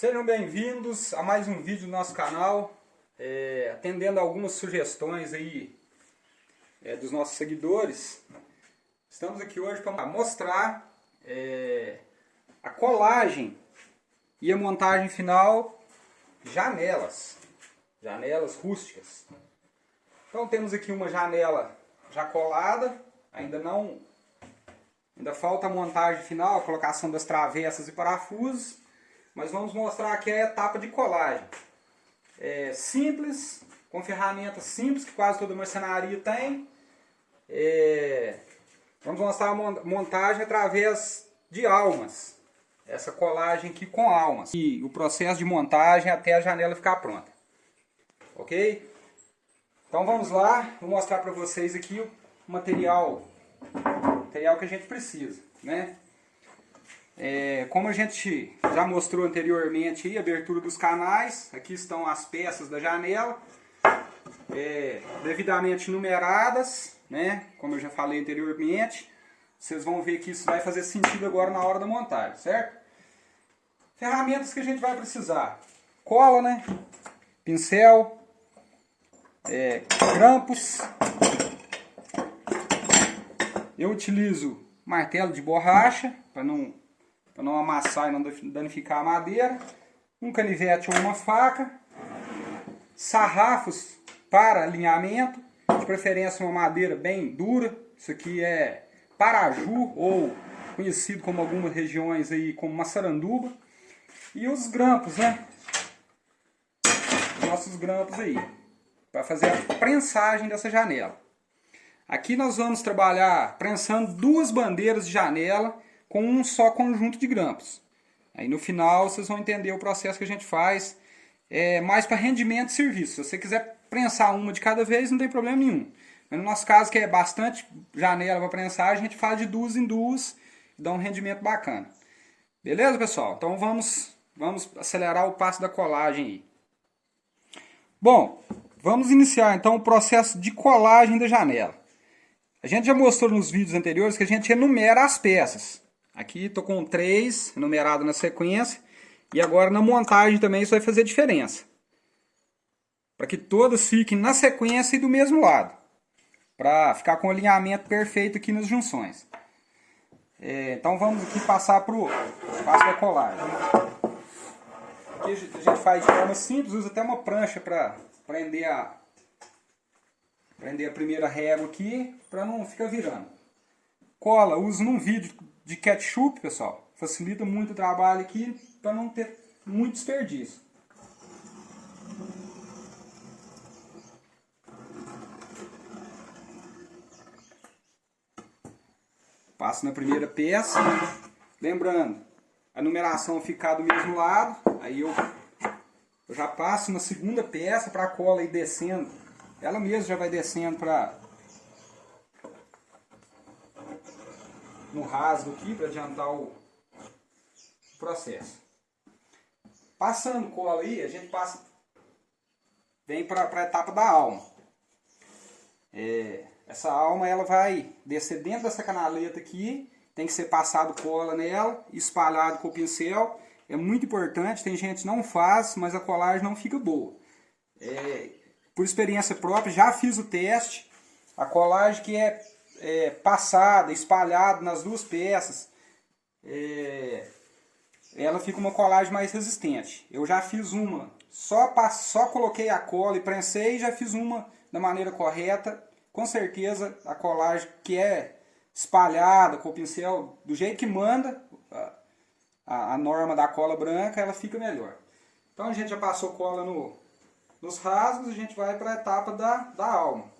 Sejam bem-vindos a mais um vídeo do nosso canal, é, atendendo algumas sugestões aí é, dos nossos seguidores. Estamos aqui hoje para mostrar é, a colagem e a montagem final janelas, janelas rústicas. Então temos aqui uma janela já colada, ainda não, ainda falta a montagem final, a colocação das travessas e parafusos. Mas vamos mostrar aqui a etapa de colagem. É simples, com ferramentas simples que quase toda marcenaria tem. É, vamos mostrar a montagem através de almas. Essa colagem aqui com almas. E o processo de montagem até a janela ficar pronta. Ok? Então vamos lá, vou mostrar para vocês aqui o material, material que a gente precisa. Né? É, como a gente já mostrou anteriormente aí, a abertura dos canais, aqui estão as peças da janela, é, devidamente numeradas, né, como eu já falei anteriormente. Vocês vão ver que isso vai fazer sentido agora na hora da montagem, certo? Ferramentas que a gente vai precisar. Cola, né? Pincel, é, grampos. Eu utilizo martelo de borracha para não para não amassar e não danificar a madeira, um canivete ou uma faca, sarrafos para alinhamento, de preferência uma madeira bem dura, isso aqui é paraju ou conhecido como algumas regiões aí como maçaranduba, e os grampos, né? Os nossos grampos aí, para fazer a prensagem dessa janela. Aqui nós vamos trabalhar prensando duas bandeiras de janela com um só conjunto de grampos. Aí no final vocês vão entender o processo que a gente faz, é, mais para rendimento de serviço. Se você quiser prensar uma de cada vez, não tem problema nenhum. Mas no nosso caso, que é bastante janela para prensar, a gente faz de duas em duas e dá um rendimento bacana. Beleza, pessoal? Então vamos, vamos acelerar o passo da colagem aí. Bom, vamos iniciar então o processo de colagem da janela. A gente já mostrou nos vídeos anteriores que a gente enumera as peças. Aqui estou com três numerado na sequência. E agora na montagem também isso vai fazer diferença. Para que todas fiquem na sequência e do mesmo lado. Para ficar com o alinhamento perfeito aqui nas junções. É, então vamos aqui passar para o passo da colagem. Aqui a gente faz de forma simples, usa até uma prancha para prender a, prender a primeira régua aqui, para não ficar virando. Cola, uso num vídeo de ketchup, pessoal. Facilita muito o trabalho aqui para não ter muito desperdício. Passo na primeira peça. Lembrando, a numeração ficar do mesmo lado. Aí eu, eu já passo na segunda peça para a cola ir descendo. Ela mesma já vai descendo para no rasgo aqui para adiantar o processo. Passando cola aí, a gente passa, vem para a etapa da alma. É, essa alma ela vai descer dentro dessa canaleta aqui, tem que ser passado cola nela, espalhado com o pincel. É muito importante, tem gente que não faz, mas a colagem não fica boa. É, por experiência própria, já fiz o teste. A colagem que é é, passada, espalhada nas duas peças, é, ela fica uma colagem mais resistente. Eu já fiz uma, só, só coloquei a cola e prensei e já fiz uma da maneira correta. Com certeza a colagem que é espalhada com o pincel do jeito que manda a, a norma da cola branca, ela fica melhor. Então a gente já passou cola no, nos rasgos, a gente vai para a etapa da, da alma.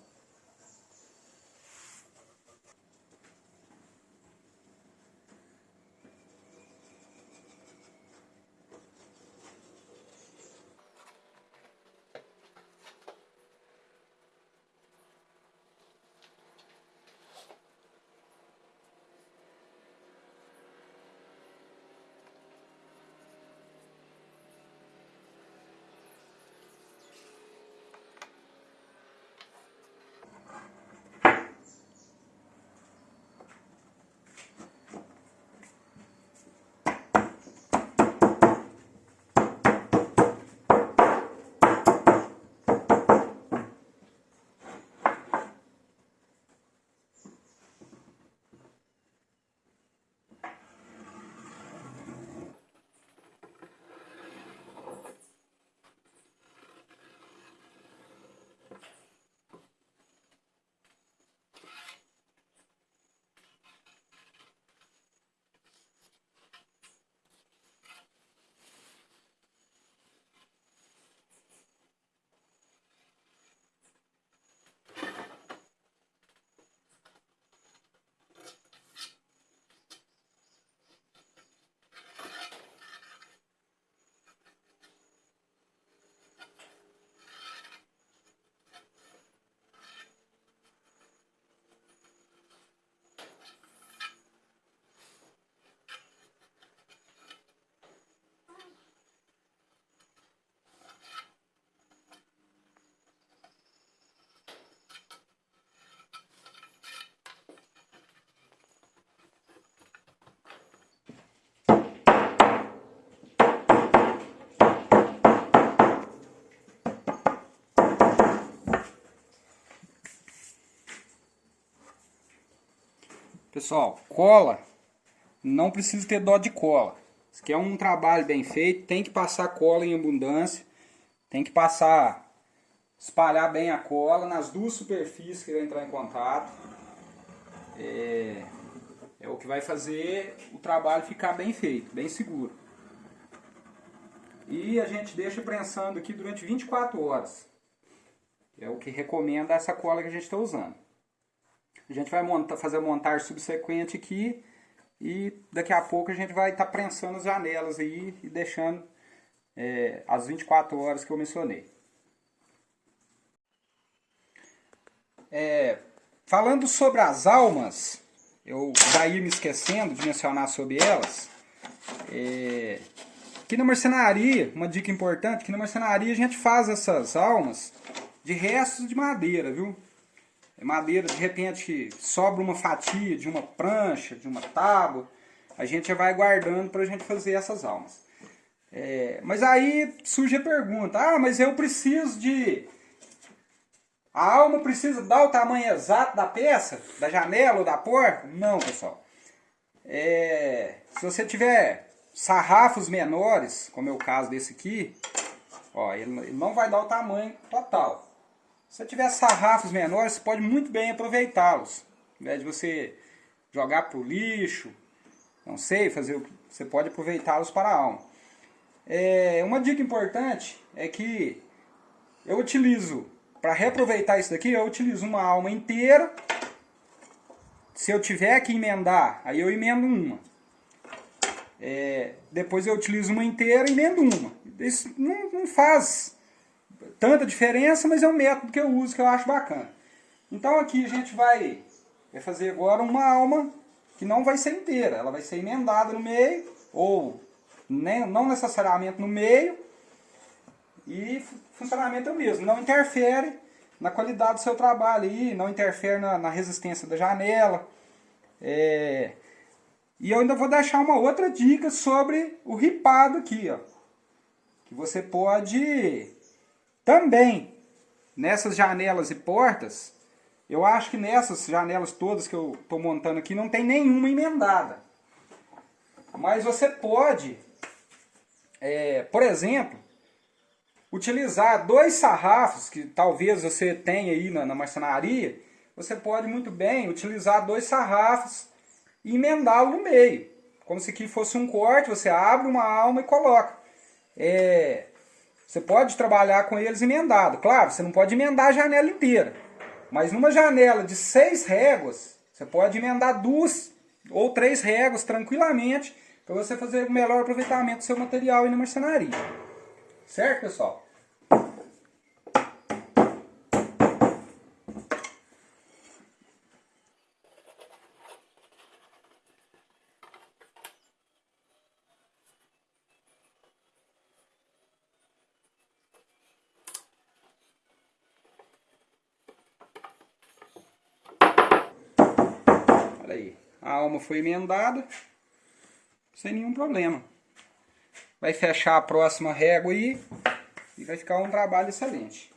Pessoal, cola, não precisa ter dó de cola. Isso aqui é um trabalho bem feito, tem que passar cola em abundância, tem que passar, espalhar bem a cola nas duas superfícies que vai entrar em contato. É, é o que vai fazer o trabalho ficar bem feito, bem seguro. E a gente deixa prensando aqui durante 24 horas. É o que recomenda essa cola que a gente está usando. A gente vai montar, fazer a montagem subsequente aqui e daqui a pouco a gente vai estar tá prensando as janelas aí e deixando é, as 24 horas que eu mencionei. É, falando sobre as almas, eu já ia me esquecendo de mencionar sobre elas. É, aqui na marcenaria, uma dica importante, que na marcenaria a gente faz essas almas de restos de madeira, viu? É madeira, de repente sobra uma fatia de uma prancha, de uma tábua, a gente já vai guardando para a gente fazer essas almas. É, mas aí surge a pergunta, ah, mas eu preciso de... A alma precisa dar o tamanho exato da peça, da janela ou da porta? Não, pessoal. É, se você tiver sarrafos menores, como é o caso desse aqui, ó, ele, ele não vai dar o tamanho total. Se tiver sarrafos menores, você pode muito bem aproveitá-los. Ao invés de você jogar para o lixo, não sei, fazer o que você pode aproveitá-los para a alma. É, uma dica importante é que eu utilizo, para reaproveitar isso daqui, eu utilizo uma alma inteira. Se eu tiver que emendar, aí eu emendo uma. É, depois eu utilizo uma inteira e emendo uma. Isso não, não faz tanta diferença, mas é um método que eu uso que eu acho bacana. Então aqui a gente vai, vai fazer agora uma alma que não vai ser inteira, ela vai ser emendada no meio, ou nem, não necessariamente no meio, e funcionamento é o mesmo, não interfere na qualidade do seu trabalho aí, não interfere na, na resistência da janela. É... E eu ainda vou deixar uma outra dica sobre o ripado aqui, ó. Que você pode também, nessas janelas e portas, eu acho que nessas janelas todas que eu estou montando aqui não tem nenhuma emendada. Mas você pode, é, por exemplo, utilizar dois sarrafos que talvez você tenha aí na, na marcenaria. Você pode muito bem utilizar dois sarrafos e emendá-lo no meio. Como se aqui fosse um corte, você abre uma alma e coloca. É, você pode trabalhar com eles emendado. Claro, você não pode emendar a janela inteira. Mas numa janela de seis réguas, você pode emendar duas ou três réguas tranquilamente para você fazer o melhor aproveitamento do seu material aí na marcenaria. Certo, pessoal? Aí. A alma foi emendada, sem nenhum problema. Vai fechar a próxima régua aí e vai ficar um trabalho excelente.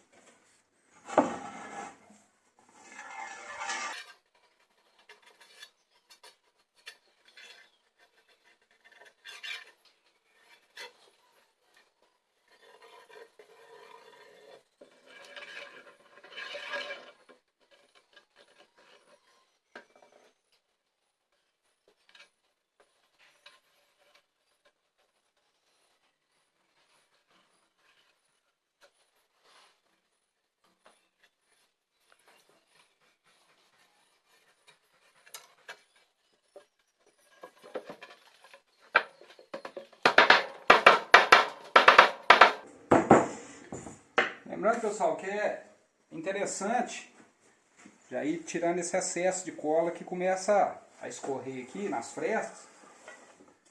Lembrando, pessoal, que é interessante já ir tirando esse excesso de cola que começa a escorrer aqui nas frestas.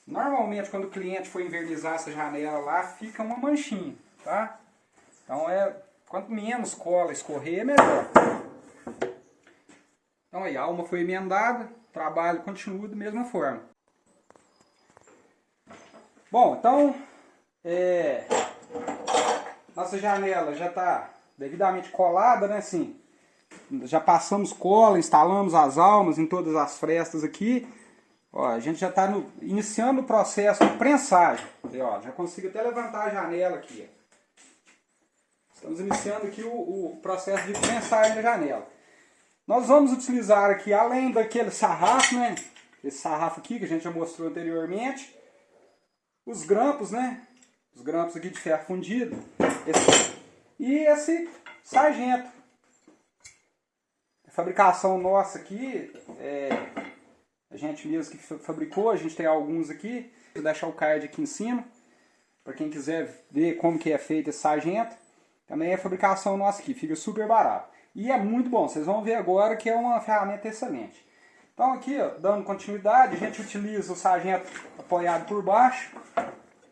Normalmente, quando o cliente for invernizar essa janela lá, fica uma manchinha, tá? Então, é, quanto menos cola escorrer, melhor. Então, aí, a alma foi emendada, o trabalho continua da mesma forma. Bom, então, é, nossa janela já está devidamente colada, né? Assim, já passamos cola, instalamos as almas em todas as frestas aqui. Ó, a gente já está iniciando o processo de prensagem. Ó, já consigo até levantar a janela aqui. Estamos iniciando aqui o, o processo de prensagem da janela. Nós vamos utilizar aqui, além daquele sarrafo, né? Esse sarrafo aqui que a gente já mostrou anteriormente. Os grampos, né? Os grampos aqui de ferro fundido. Esse, e esse sargento. A fabricação nossa aqui, é, a gente mesmo que fabricou, a gente tem alguns aqui. Vou deixar o card aqui em cima, para quem quiser ver como que é feito esse sargento. Também é fabricação nossa aqui, fica super barato. E é muito bom, vocês vão ver agora que é uma ferramenta excelente. Então aqui, ó, dando continuidade, a gente utiliza o sargento apoiado por baixo,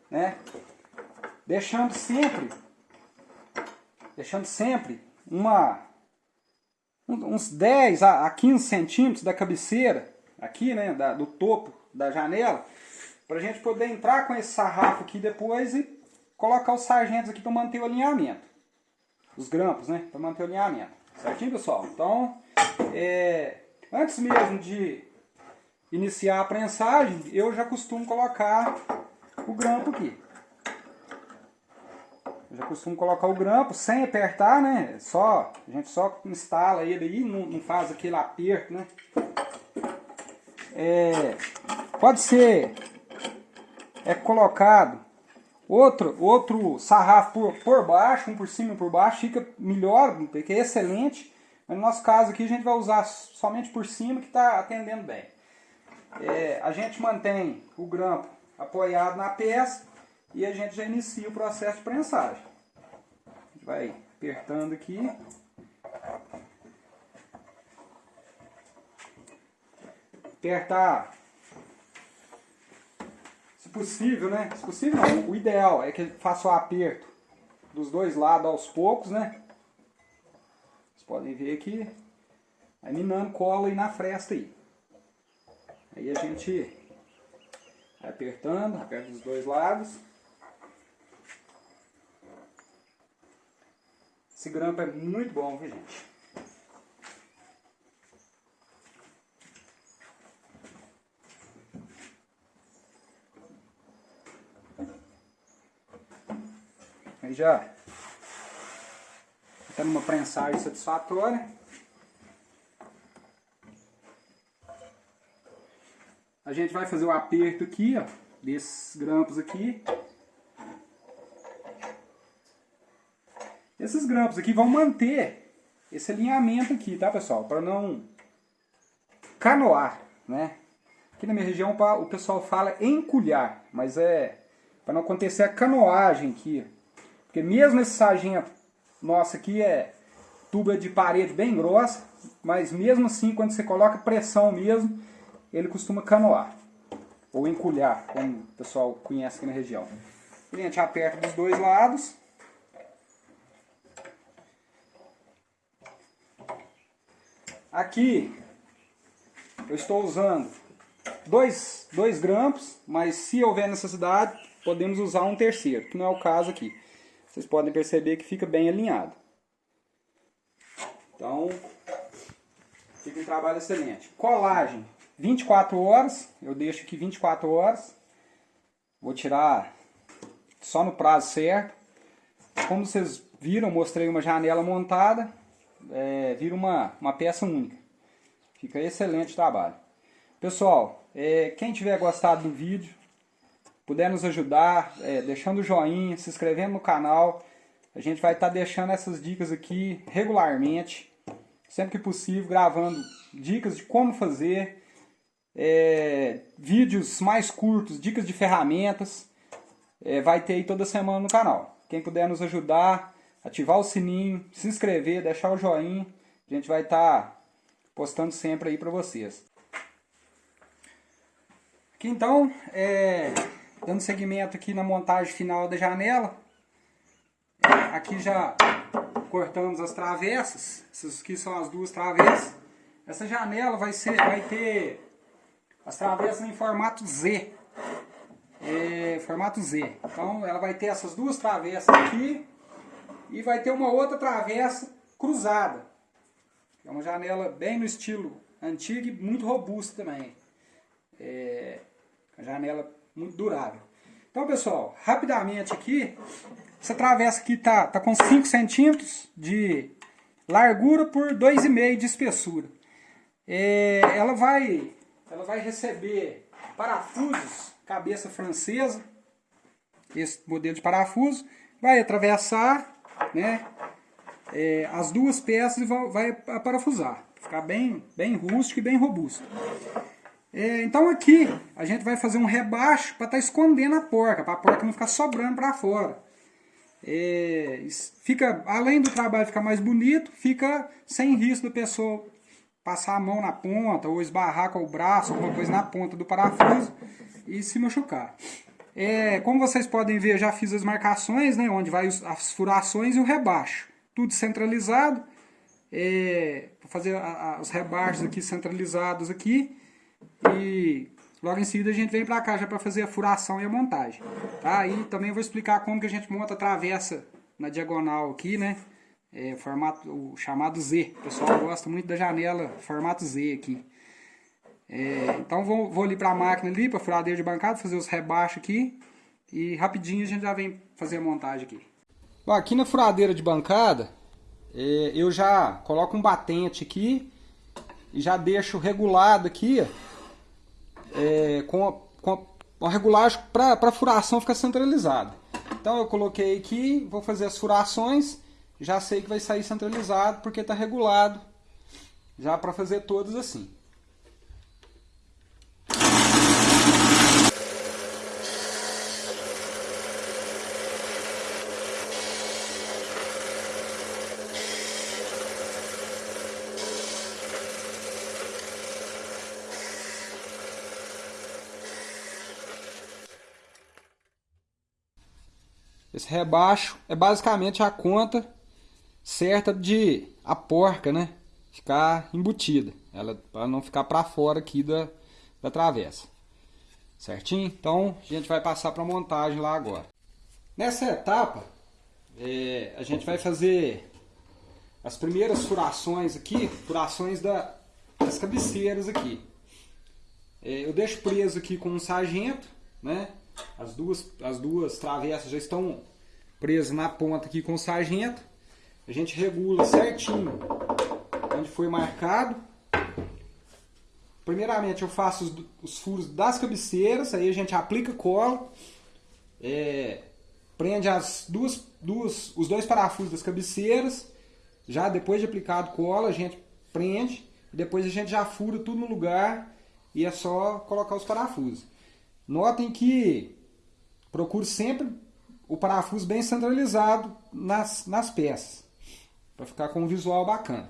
né? Deixando sempre, deixando sempre uma, uns 10 a 15 centímetros da cabeceira, aqui, né, da, do topo da janela, para a gente poder entrar com esse sarrafo aqui depois e colocar os sargentos aqui para manter o alinhamento. Os grampos, né, para manter o alinhamento. Certinho, pessoal? Então, é, antes mesmo de iniciar a prensagem, eu já costumo colocar o grampo aqui. Eu já costumo colocar o grampo sem apertar, né? Só, a gente só instala ele aí, não, não faz aquele aperto, né? É, pode ser é colocado outro, outro sarrafo por, por baixo, um por cima e um por baixo, fica melhor, porque é excelente. Mas no nosso caso aqui a gente vai usar somente por cima que está atendendo bem. É, a gente mantém o grampo apoiado na peça e a gente já inicia o processo de prensagem. A gente vai apertando aqui. Apertar possível, né? Se possível não, o ideal é que faça o aperto dos dois lados aos poucos, né? Vocês podem ver aqui, aí minando cola aí na fresta aí. Aí a gente vai apertando, aperta dos dois lados. Esse grampo é muito bom, viu gente? Aí já está numa prensagem satisfatória. A gente vai fazer o aperto aqui, ó, desses grampos aqui. Esses grampos aqui vão manter esse alinhamento aqui, tá pessoal? Para não canoar, né? Aqui na minha região o pessoal fala enculhar, mas é para não acontecer a canoagem aqui. Porque mesmo esse sargento nosso aqui é tuba de parede bem grossa, mas mesmo assim, quando você coloca pressão mesmo, ele costuma canoar. Ou enculhar, como o pessoal conhece aqui na região. A gente aperta dos dois lados. Aqui eu estou usando dois, grampos, mas se houver necessidade, podemos usar um terceiro, que não é o caso aqui vocês podem perceber que fica bem alinhado. Então, fica um trabalho excelente. Colagem, 24 horas, eu deixo aqui 24 horas. Vou tirar só no prazo certo. Como vocês viram, mostrei uma janela montada, é, vira uma, uma peça única. Fica excelente o trabalho. Pessoal, é, quem tiver gostado do vídeo, puder nos ajudar, é, deixando o joinha, se inscrevendo no canal. A gente vai estar tá deixando essas dicas aqui regularmente, sempre que possível, gravando dicas de como fazer, é, vídeos mais curtos, dicas de ferramentas, é, vai ter aí toda semana no canal. Quem puder nos ajudar, ativar o sininho, se inscrever, deixar o joinha, a gente vai estar tá postando sempre aí para vocês. Aqui então, é, Dando seguimento aqui na montagem final da janela. Aqui já cortamos as travessas. Essas aqui são as duas travessas. Essa janela vai, ser, vai ter as travessas em formato Z. É, formato Z. Então ela vai ter essas duas travessas aqui e vai ter uma outra travessa cruzada. É uma janela bem no estilo antigo e muito robusta também. É uma janela muito durável. Então, pessoal, rapidamente aqui, essa travessa aqui tá, tá com 5 centímetros de largura por 2,5 de espessura. É, ela, vai, ela vai receber parafusos, cabeça francesa, esse modelo de parafuso, vai atravessar né, é, as duas peças e vai, vai parafusar. Ficar bem, bem rústico e bem robusto. É, então aqui a gente vai fazer um rebaixo para estar tá escondendo a porca, para a porca não ficar sobrando para fora. É, fica, além do trabalho ficar mais bonito, fica sem risco da pessoa passar a mão na ponta ou esbarrar com o braço, alguma coisa na ponta do parafuso e se machucar. É, como vocês podem ver, já fiz as marcações, né, onde vai as furações e o rebaixo. Tudo centralizado. É, vou fazer a, a, os rebaixos aqui centralizados aqui. E logo em seguida a gente vem para cá já para fazer a furação e a montagem. Tá? E também vou explicar como que a gente monta a travessa na diagonal aqui, né? É, formato, o chamado Z. O pessoal gosta muito da janela formato Z aqui. É, então vou, vou ali para a máquina ali, para furadeira de bancada, fazer os rebaixos aqui. E rapidinho a gente já vem fazer a montagem aqui. Bom, aqui na furadeira de bancada, é, eu já coloco um batente aqui e já deixo regulado aqui é, com, a, com a regulagem para a furação ficar centralizada. Então eu coloquei aqui, vou fazer as furações, já sei que vai sair centralizado porque está regulado já para fazer todas assim. Esse rebaixo é basicamente a conta certa de a porca, né? Ficar embutida. Ela para não ficar para fora aqui da, da travessa. Certinho? Então a gente vai passar para a montagem lá agora. Nessa etapa, é, a gente vai fazer as primeiras furações aqui, furações da, das cabeceiras aqui. É, eu deixo preso aqui com um sargento, né? As duas, as duas travessas já estão presas na ponta aqui com o sargento. A gente regula certinho onde foi marcado. Primeiramente eu faço os, os furos das cabeceiras, aí a gente aplica cola, é, prende as duas, duas, os dois parafusos das cabeceiras, já depois de aplicado cola a gente prende, depois a gente já fura tudo no lugar e é só colocar os parafusos. Notem que procure sempre o parafuso bem centralizado nas, nas peças, para ficar com um visual bacana.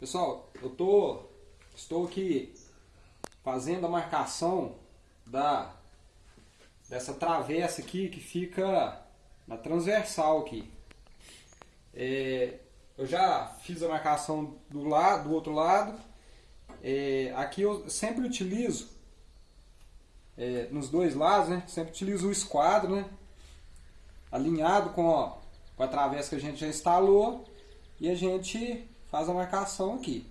Pessoal, eu tô, estou aqui fazendo a marcação da dessa travessa aqui que fica na transversal aqui. É, eu já fiz a marcação do lado, do outro lado. É, aqui eu sempre utilizo é, nos dois lados, né? Sempre utilizo o esquadro, né? Alinhado com a, com a travessa que a gente já instalou e a gente faz a marcação aqui.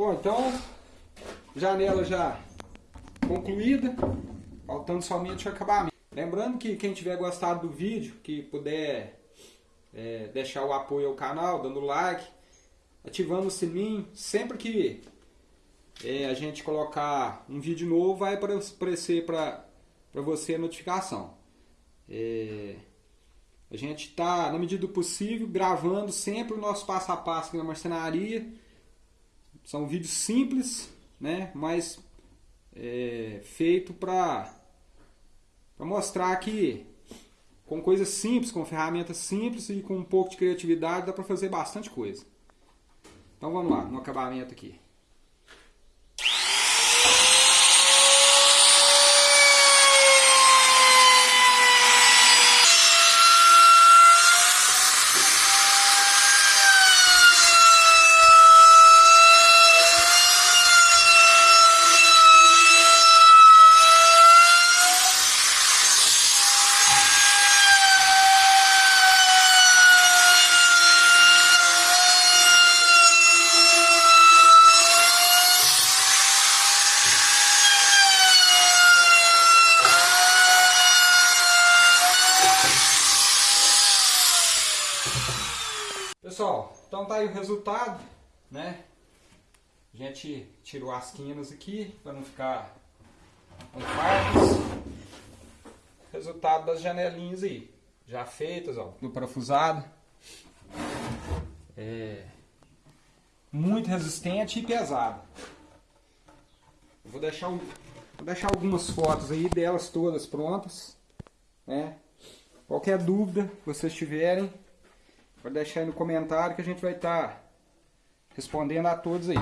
Bom, então, janela já concluída, faltando somente o acabamento. Lembrando que quem tiver gostado do vídeo, que puder é, deixar o apoio ao canal, dando like, ativando o sininho, sempre que é, a gente colocar um vídeo novo, vai aparecer para você a notificação. É, a gente está, na medida do possível, gravando sempre o nosso passo a passo aqui na marcenaria, são vídeos simples, né? Mas é, feito para mostrar que com coisas simples, com ferramentas simples e com um pouco de criatividade dá para fazer bastante coisa. Então vamos lá, no acabamento aqui. Pessoal, então tá aí o resultado, né? A gente tirou as quinas aqui para não ficar com farpas. Resultado das janelinhas aí, já feitas, ó, no parafusado. É muito resistente e pesado. vou deixar, vou deixar algumas fotos aí delas todas prontas, né? Qualquer dúvida que vocês tiverem, Pode deixar aí no comentário que a gente vai estar tá respondendo a todos aí.